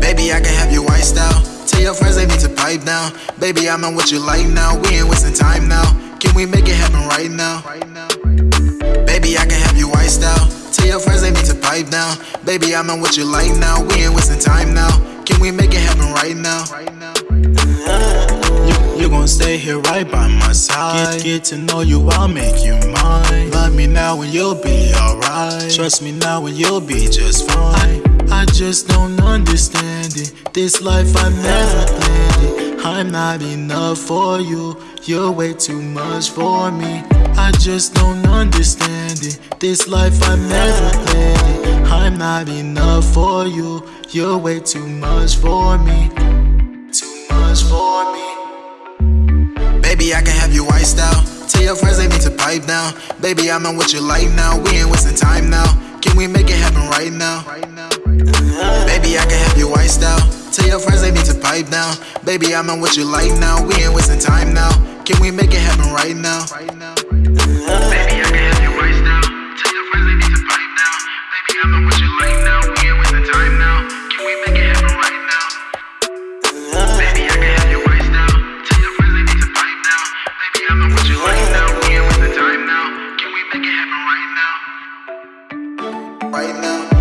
Baby, I can have you iced out. Tell your friends they need to pipe down. Baby, I'm on what you like now. We ain't wasting time now. Can we make it happen right now? Baby, I can have you iced out. Tell your friends they need to pipe down. Baby, I'm on what you like now. We ain't wasting time now. Can we make it happen right now? Gon' stay here right by my side. Get, get to know you, I'll make you mine. Love me now and you'll be alright. Trust me now and you'll be just fine. I, I just don't understand it. This life I never planned it. I'm not enough for you. You're way too much for me. I just don't understand it. This life I never planned it. I'm not enough for you. You're way too much for me. Too much for me. Baby, I can have you iced out. Tell your friends they need to pipe down. Baby, I'm on what you like now. We ain't wasting time now. Can we make it happen right now? Baby, I can have you iced out. Tell your friends they need to pipe down. Baby, I'm on what you like now. We ain't wasting time now. Can we make it happen right now? right now.